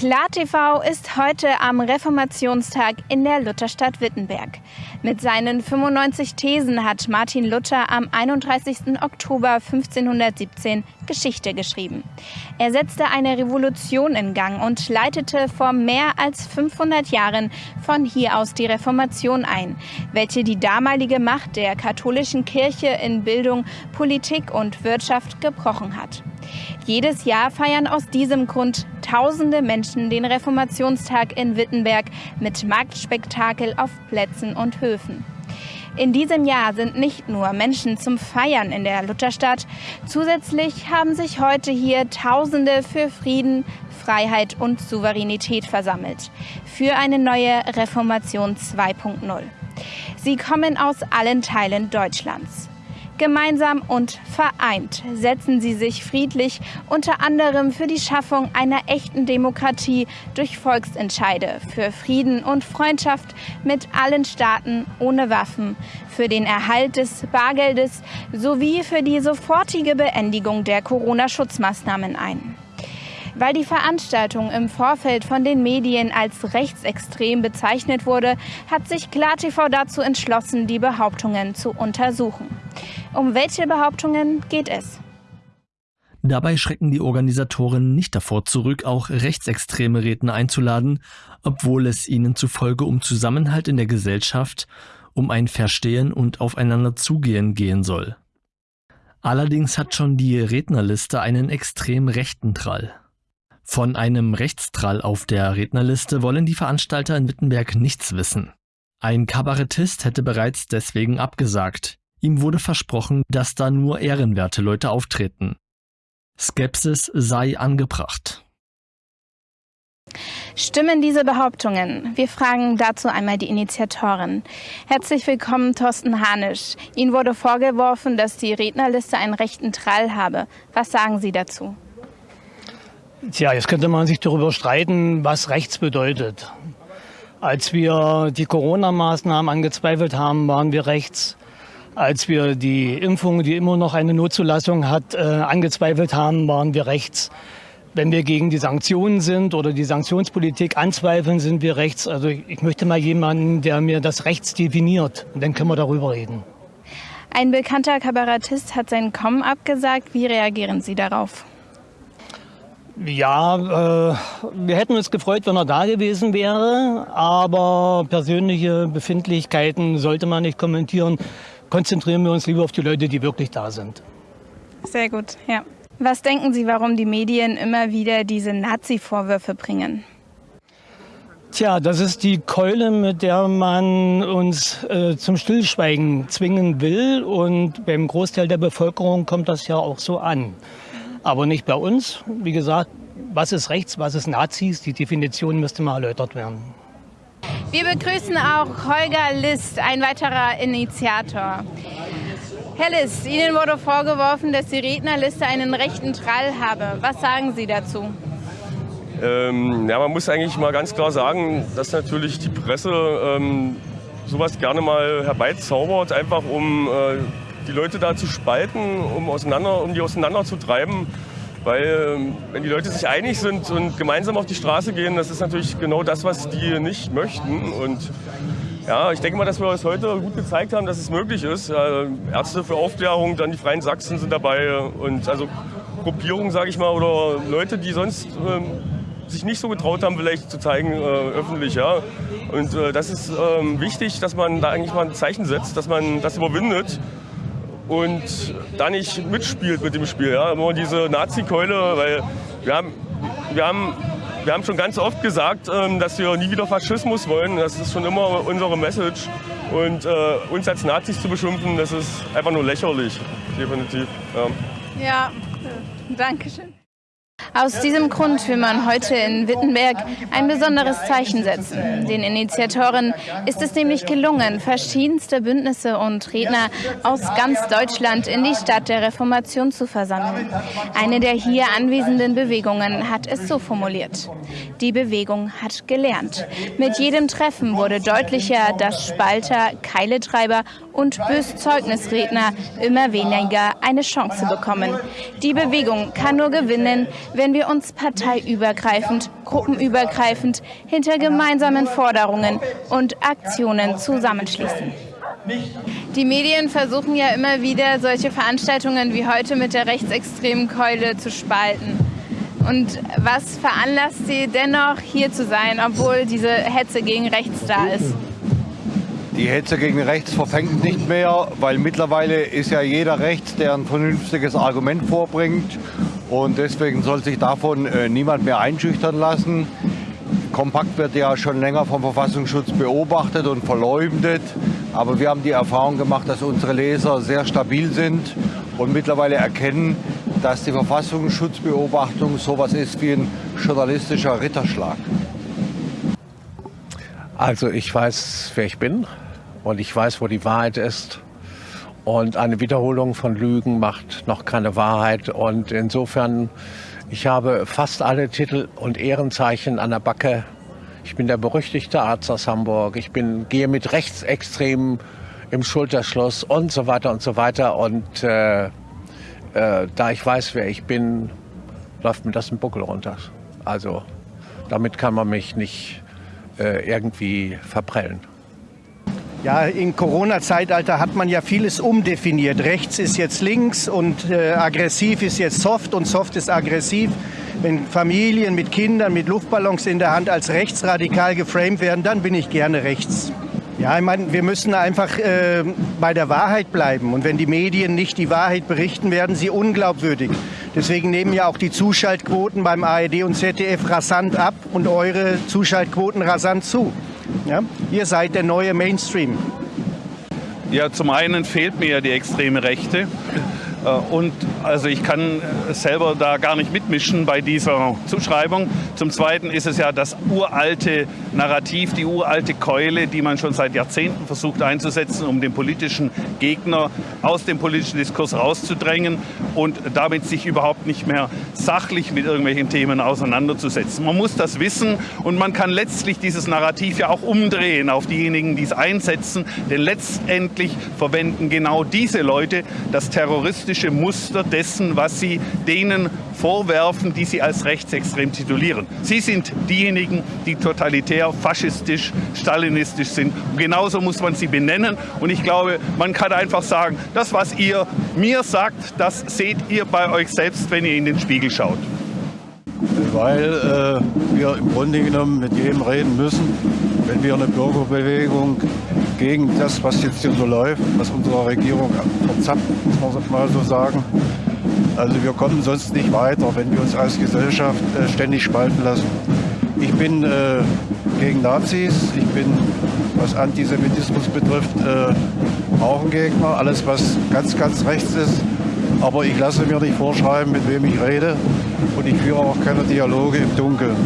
KlarTV ist heute am Reformationstag in der Lutherstadt Wittenberg. Mit seinen 95 Thesen hat Martin Luther am 31. Oktober 1517 Geschichte geschrieben. Er setzte eine Revolution in Gang und leitete vor mehr als 500 Jahren von hier aus die Reformation ein, welche die damalige Macht der katholischen Kirche in Bildung, Politik und Wirtschaft gebrochen hat. Jedes Jahr feiern aus diesem Grund tausende Menschen den Reformationstag in Wittenberg mit Marktspektakel auf Plätzen und Höfen. In diesem Jahr sind nicht nur Menschen zum Feiern in der Lutherstadt, zusätzlich haben sich heute hier Tausende für Frieden, Freiheit und Souveränität versammelt. Für eine neue Reformation 2.0. Sie kommen aus allen Teilen Deutschlands. Gemeinsam und vereint setzen sie sich friedlich unter anderem für die Schaffung einer echten Demokratie durch Volksentscheide, für Frieden und Freundschaft mit allen Staaten ohne Waffen, für den Erhalt des Bargeldes sowie für die sofortige Beendigung der Corona-Schutzmaßnahmen ein. Weil die Veranstaltung im Vorfeld von den Medien als rechtsextrem bezeichnet wurde, hat sich KlarTV dazu entschlossen, die Behauptungen zu untersuchen. Um welche Behauptungen geht es? Dabei schrecken die Organisatoren nicht davor zurück, auch rechtsextreme Redner einzuladen, obwohl es ihnen zufolge um Zusammenhalt in der Gesellschaft, um ein Verstehen und aufeinander zugehen gehen soll. Allerdings hat schon die Rednerliste einen extrem rechten Trall. Von einem Rechtstrall auf der Rednerliste wollen die Veranstalter in Wittenberg nichts wissen. Ein Kabarettist hätte bereits deswegen abgesagt. Ihm wurde versprochen, dass da nur ehrenwerte Leute auftreten. Skepsis sei angebracht. Stimmen diese Behauptungen? Wir fragen dazu einmal die Initiatorin. Herzlich willkommen, Thorsten Hanisch. Ihnen wurde vorgeworfen, dass die Rednerliste einen rechten Trall habe. Was sagen Sie dazu? Tja, jetzt könnte man sich darüber streiten, was rechts bedeutet. Als wir die Corona-Maßnahmen angezweifelt haben, waren wir rechts als wir die Impfung, die immer noch eine Notzulassung hat, äh, angezweifelt haben, waren wir rechts. Wenn wir gegen die Sanktionen sind oder die Sanktionspolitik anzweifeln, sind wir rechts. Also ich möchte mal jemanden, der mir das rechts definiert. Und dann können wir darüber reden. Ein bekannter Kabarettist hat sein Kommen abgesagt. Wie reagieren Sie darauf? Ja, äh, wir hätten uns gefreut, wenn er da gewesen wäre, aber persönliche Befindlichkeiten sollte man nicht kommentieren konzentrieren wir uns lieber auf die Leute, die wirklich da sind. Sehr gut, ja. Was denken Sie, warum die Medien immer wieder diese Nazi-Vorwürfe bringen? Tja, das ist die Keule, mit der man uns äh, zum Stillschweigen zwingen will. Und beim Großteil der Bevölkerung kommt das ja auch so an. Aber nicht bei uns. Wie gesagt, was ist rechts, was ist Nazis? Die Definition müsste mal erläutert werden. Wir begrüßen auch Holger List, ein weiterer Initiator. Herr List, Ihnen wurde vorgeworfen, dass die Rednerliste einen rechten Trall habe. Was sagen Sie dazu? Ähm, ja, man muss eigentlich mal ganz klar sagen, dass natürlich die Presse ähm, sowas gerne mal herbeizaubert, einfach um äh, die Leute da zu spalten, um, auseinander, um die auseinanderzutreiben. Weil ähm, wenn die Leute sich einig sind und gemeinsam auf die Straße gehen, das ist natürlich genau das, was die nicht möchten. Und ja, ich denke mal, dass wir es heute gut gezeigt haben, dass es möglich ist. Ärzte für Aufklärung, dann die Freien Sachsen sind dabei und also Gruppierungen, sage ich mal, oder Leute, die sonst ähm, sich nicht so getraut haben, vielleicht zu zeigen äh, öffentlich. Ja. Und äh, das ist ähm, wichtig, dass man da eigentlich mal ein Zeichen setzt, dass man das überwindet und da nicht mitspielt mit dem Spiel. Ja. Immer diese Nazi-Keule, weil wir haben, wir, haben, wir haben schon ganz oft gesagt, ähm, dass wir nie wieder Faschismus wollen. Das ist schon immer unsere Message. Und äh, uns als Nazis zu beschimpfen, das ist einfach nur lächerlich, definitiv. Ja, ja danke schön. Aus diesem Grund will man heute in Wittenberg ein besonderes Zeichen setzen. Den Initiatoren ist es nämlich gelungen, verschiedenste Bündnisse und Redner aus ganz Deutschland in die Stadt der Reformation zu versammeln. Eine der hier anwesenden Bewegungen hat es so formuliert. Die Bewegung hat gelernt. Mit jedem Treffen wurde deutlicher, dass Spalter, Keiletreiber und Böszeugnisredner immer weniger eine Chance bekommen. Die Bewegung kann nur gewinnen, wenn wir uns parteiübergreifend, gruppenübergreifend hinter gemeinsamen Forderungen und Aktionen zusammenschließen. Die Medien versuchen ja immer wieder, solche Veranstaltungen wie heute mit der rechtsextremen Keule zu spalten. Und was veranlasst Sie dennoch hier zu sein, obwohl diese Hetze gegen rechts da ist? Die Hetze gegen rechts verfängt nicht mehr, weil mittlerweile ist ja jeder rechts, der ein vernünftiges Argument vorbringt. Und deswegen soll sich davon äh, niemand mehr einschüchtern lassen. Kompakt wird ja schon länger vom Verfassungsschutz beobachtet und verleumdet. Aber wir haben die Erfahrung gemacht, dass unsere Leser sehr stabil sind und mittlerweile erkennen, dass die Verfassungsschutzbeobachtung sowas ist wie ein journalistischer Ritterschlag. Also ich weiß, wer ich bin und ich weiß, wo die Wahrheit ist. Und eine Wiederholung von Lügen macht noch keine Wahrheit. Und insofern, ich habe fast alle Titel und Ehrenzeichen an der Backe. Ich bin der berüchtigte Arzt aus Hamburg. Ich bin, gehe mit Rechtsextremen im Schulterschluss und so weiter und so weiter. Und äh, äh, da ich weiß, wer ich bin, läuft mir das ein Buckel runter. Also damit kann man mich nicht äh, irgendwie verprellen. Ja, im Corona-Zeitalter hat man ja vieles umdefiniert. Rechts ist jetzt links und äh, aggressiv ist jetzt soft und soft ist aggressiv. Wenn Familien mit Kindern mit Luftballons in der Hand als rechtsradikal geframed werden, dann bin ich gerne rechts. Ja, ich meine, wir müssen einfach äh, bei der Wahrheit bleiben. Und wenn die Medien nicht die Wahrheit berichten, werden sie unglaubwürdig. Deswegen nehmen ja auch die Zuschaltquoten beim ARD und ZDF rasant ab und eure Zuschaltquoten rasant zu. Ja? Ihr seid der neue Mainstream. Ja, zum einen fehlt mir ja die extreme Rechte. Äh, und also ich kann selber da gar nicht mitmischen bei dieser Zuschreibung. Zum Zweiten ist es ja das uralte Narrativ, die uralte Keule, die man schon seit Jahrzehnten versucht einzusetzen, um den politischen Gegner aus dem politischen Diskurs rauszudrängen und damit sich überhaupt nicht mehr sachlich mit irgendwelchen Themen auseinanderzusetzen. Man muss das wissen und man kann letztlich dieses Narrativ ja auch umdrehen auf diejenigen, die es einsetzen, denn letztendlich verwenden genau diese Leute das terroristische Muster dessen, was sie denen vorwerfen, die sie als rechtsextrem titulieren. Sie sind diejenigen, die totalitär, faschistisch, stalinistisch sind. Und genauso muss man sie benennen. Und ich glaube, man kann einfach sagen, das, was ihr mir sagt, das seht ihr bei euch selbst, wenn ihr in den Spiegel schaut. Weil äh, wir im Grunde genommen mit jedem reden müssen, wenn wir eine Bürgerbewegung gegen das, was jetzt hier so läuft, was unsere Regierung verzappt, muss man mal so sagen. Also wir kommen sonst nicht weiter, wenn wir uns als Gesellschaft äh, ständig spalten lassen. Ich bin äh, gegen Nazis, ich bin, was Antisemitismus betrifft, äh, auch ein Gegner. Alles, was ganz, ganz rechts ist, aber ich lasse mir nicht vorschreiben, mit wem ich rede und ich führe auch keine Dialoge im Dunkeln.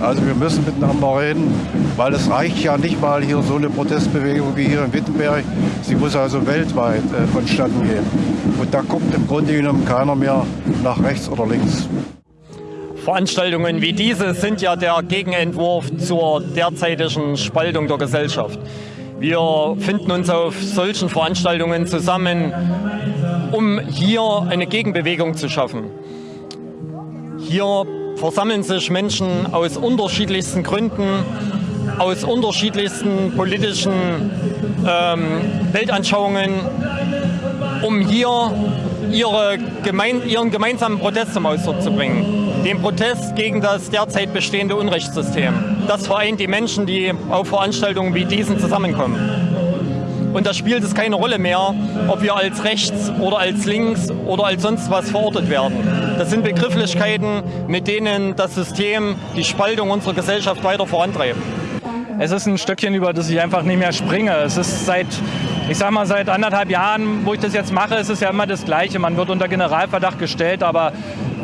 Also wir müssen miteinander reden, weil es reicht ja nicht mal hier so eine Protestbewegung wie hier in Wittenberg. Sie muss also weltweit äh, vonstatten gehen. Und da guckt im Grunde genommen keiner mehr nach rechts oder links. Veranstaltungen wie diese sind ja der Gegenentwurf zur derzeitigen Spaltung der Gesellschaft. Wir finden uns auf solchen Veranstaltungen zusammen, um hier eine Gegenbewegung zu schaffen. Hier versammeln sich Menschen aus unterschiedlichsten Gründen, aus unterschiedlichsten politischen ähm, Weltanschauungen, um hier ihre gemein, ihren gemeinsamen Protest zum Ausdruck zu bringen. Den Protest gegen das derzeit bestehende Unrechtssystem. Das vereint die Menschen, die auf Veranstaltungen wie diesen zusammenkommen. Und da spielt es keine Rolle mehr, ob wir als rechts oder als links oder als sonst was verortet werden. Das sind Begrifflichkeiten, mit denen das System die Spaltung unserer Gesellschaft weiter vorantreibt. Es ist ein Stückchen, über das ich einfach nicht mehr springe. Es ist seit, ich sag mal, seit anderthalb Jahren, wo ich das jetzt mache, ist es ja immer das Gleiche. Man wird unter Generalverdacht gestellt, aber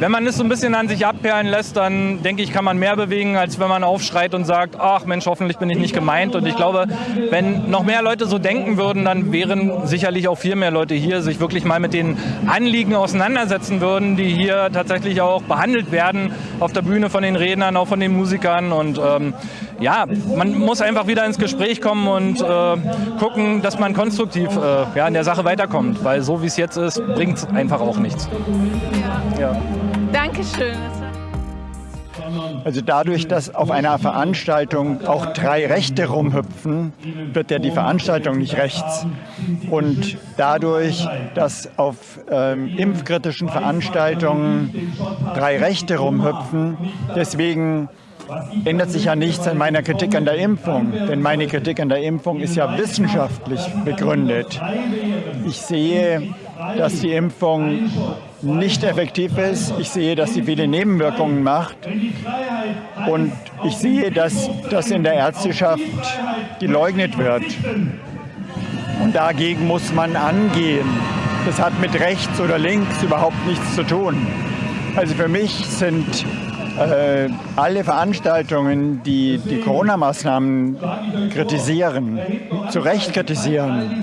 wenn man es so ein bisschen an sich abperlen lässt, dann denke ich, kann man mehr bewegen, als wenn man aufschreit und sagt, ach Mensch, hoffentlich bin ich nicht gemeint. Und ich glaube, wenn noch mehr Leute so denken würden, dann wären sicherlich auch viel mehr Leute hier, sich wirklich mal mit den Anliegen auseinandersetzen würden, die hier tatsächlich auch behandelt werden auf der Bühne von den Rednern, auch von den Musikern. Und ähm, ja, man muss einfach wieder ins Gespräch kommen und äh, gucken, dass man konstruktiv äh, ja, in der Sache weiterkommt, weil so wie es jetzt ist, bringt es einfach auch nichts. Ja. Dankeschön. Also dadurch, dass auf einer Veranstaltung auch drei Rechte rumhüpfen, wird ja die Veranstaltung nicht rechts. Und dadurch, dass auf ähm, impfkritischen Veranstaltungen drei Rechte rumhüpfen, deswegen ändert sich ja nichts an meiner Kritik an der Impfung. Denn meine Kritik an der Impfung ist ja wissenschaftlich begründet. Ich sehe, dass die Impfung nicht effektiv ist. Ich sehe, dass sie viele Nebenwirkungen macht. Und ich sehe, dass das in der Ärzteschaft geleugnet wird. Und dagegen muss man angehen. Das hat mit rechts oder links überhaupt nichts zu tun. Also für mich sind äh, alle Veranstaltungen, die die Corona-Maßnahmen kritisieren, zu Recht kritisieren,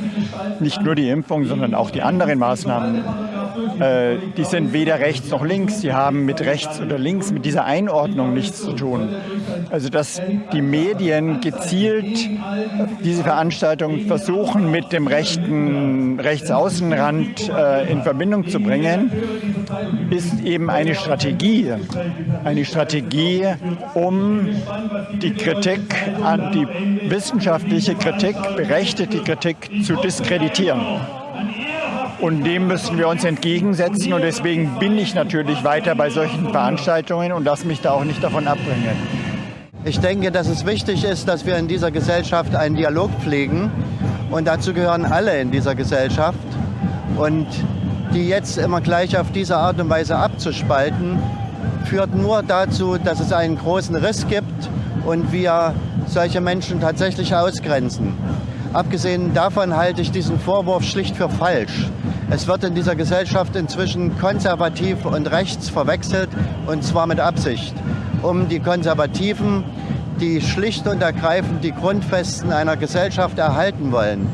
nicht nur die Impfung, sondern auch die anderen Maßnahmen, äh, die sind weder rechts noch links, die haben mit rechts oder links, mit dieser Einordnung nichts zu tun. Also dass die Medien gezielt diese Veranstaltung versuchen, mit dem rechten Rechtsaußenrand äh, in Verbindung zu bringen, ist eben eine Strategie. Eine Strategie, um die Kritik an die wissenschaftliche Kritik, berechtigte Kritik zu diskreditieren. Und dem müssen wir uns entgegensetzen. Und deswegen bin ich natürlich weiter bei solchen Veranstaltungen und lasse mich da auch nicht davon abbringen. Ich denke, dass es wichtig ist, dass wir in dieser Gesellschaft einen Dialog pflegen. Und dazu gehören alle in dieser Gesellschaft. Und die jetzt immer gleich auf diese Art und Weise abzuspalten, führt nur dazu, dass es einen großen Riss gibt und wir solche Menschen tatsächlich ausgrenzen. Abgesehen davon halte ich diesen Vorwurf schlicht für falsch. Es wird in dieser Gesellschaft inzwischen konservativ und rechts verwechselt und zwar mit Absicht, um die Konservativen, die schlicht und ergreifend die Grundfesten einer Gesellschaft erhalten wollen,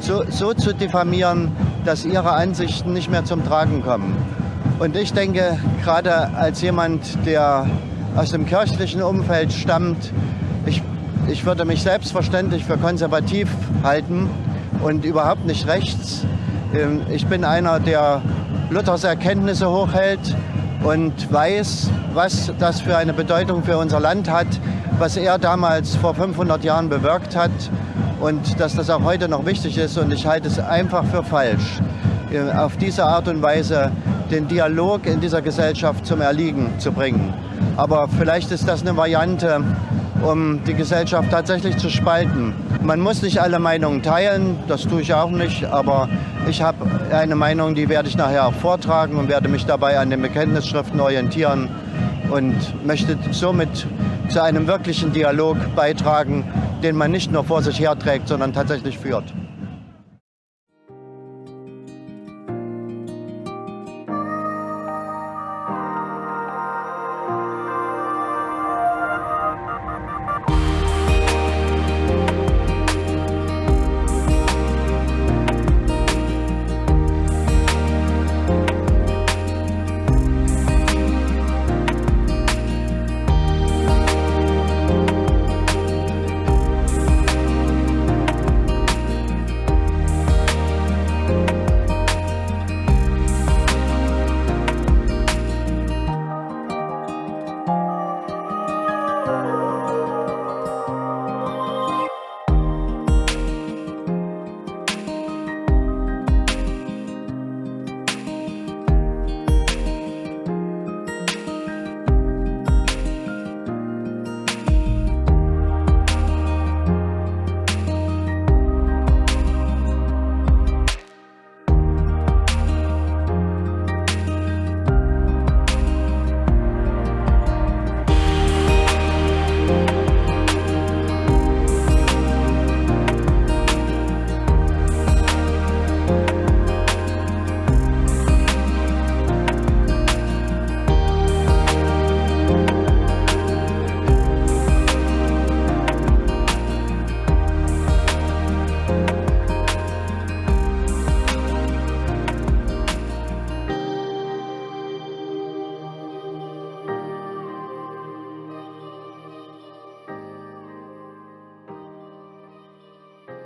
so, so zu diffamieren, dass ihre Ansichten nicht mehr zum Tragen kommen. Und ich denke, gerade als jemand, der aus dem kirchlichen Umfeld stammt, ich, ich würde mich selbstverständlich für konservativ halten und überhaupt nicht rechts. Ähm, ich bin einer, der Luthers Erkenntnisse hochhält und weiß, was das für eine Bedeutung für unser Land hat, was er damals vor 500 Jahren bewirkt hat und dass das auch heute noch wichtig ist. Und ich halte es einfach für falsch, äh, auf diese Art und Weise den Dialog in dieser Gesellschaft zum Erliegen zu bringen. Aber vielleicht ist das eine Variante, um die Gesellschaft tatsächlich zu spalten. Man muss nicht alle Meinungen teilen, das tue ich auch nicht, aber ich habe eine Meinung, die werde ich nachher auch vortragen und werde mich dabei an den Bekenntnisschriften orientieren und möchte somit zu einem wirklichen Dialog beitragen, den man nicht nur vor sich herträgt, sondern tatsächlich führt.